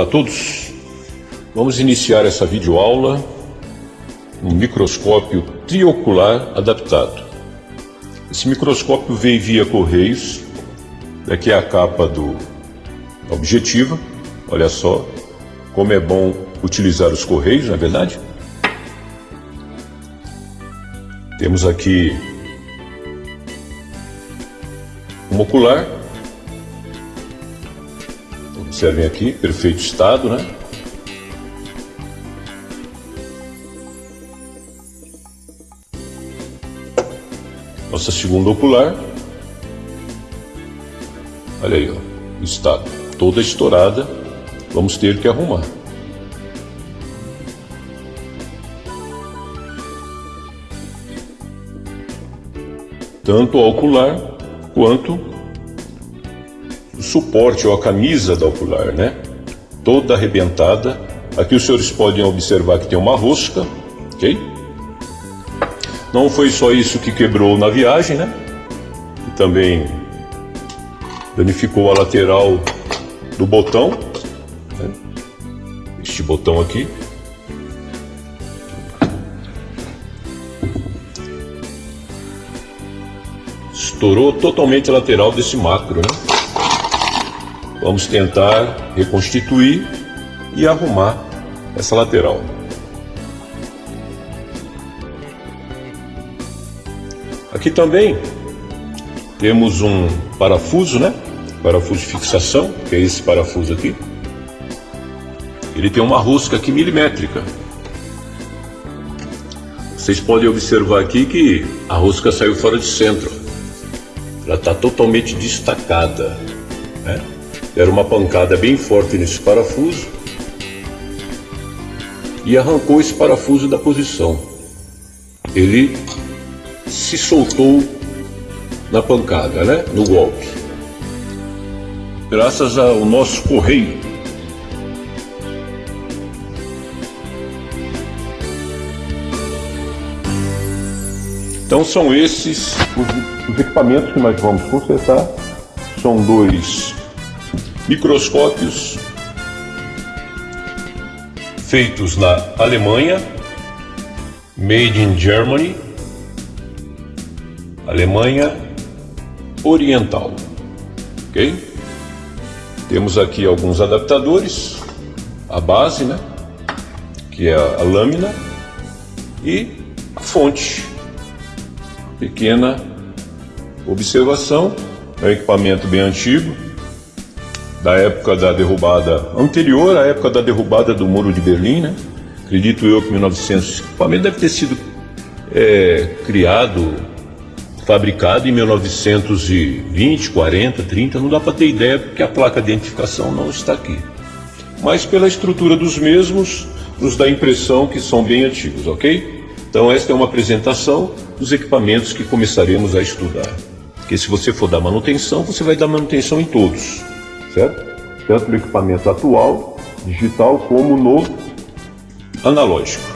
Olá a todos. Vamos iniciar essa videoaula um microscópio triocular adaptado. Esse microscópio veio via correios. Daqui é a capa do objetiva. Olha só como é bom utilizar os correios, não é verdade? Temos aqui um ocular. Observem aqui, perfeito estado, né? Nossa segunda ocular. Olha aí, ó, estado toda estourada. Vamos ter que arrumar. Tanto o ocular quanto o suporte ou a camisa da ocular, né? Toda arrebentada. Aqui os senhores podem observar que tem uma rosca, ok? Não foi só isso que quebrou na viagem, né? E também danificou a lateral do botão, né? este botão aqui. Estourou totalmente a lateral desse macro, né? Vamos tentar reconstituir e arrumar essa lateral. Aqui também temos um parafuso, né? Parafuso de fixação, que é esse parafuso aqui. Ele tem uma rosca aqui milimétrica. Vocês podem observar aqui que a rosca saiu fora de centro. Ela está totalmente destacada. Era uma pancada bem forte nesse parafuso e arrancou esse parafuso da posição. Ele se soltou na pancada, né? no golpe. Graças ao nosso correio. Então são esses os equipamentos que nós vamos consertar. São dois microscópios feitos na Alemanha, made in Germany, Alemanha Oriental. Ok? Temos aqui alguns adaptadores, a base, né? Que é a, lâmina e a fonte. Pequena observação, é um equipamento bem antigo, da época da derrubada, anterior à época da derrubada do Muro de Berlim, né? Acredito eu que 1900. O equipamento deve ter sido é, criado fabricado em 1920, 40, 30, não dá para ter ideia porque a placa de identificação não está aqui. Mas pela estrutura dos mesmos, nos dá a impressão que são bem antigos, ok? Então esta é uma apresentação dos equipamentos que começaremos a estudar. Porque se você for dar manutenção, você vai dar manutenção em todos, certo? Tanto no equipamento atual, digital, como no analógico.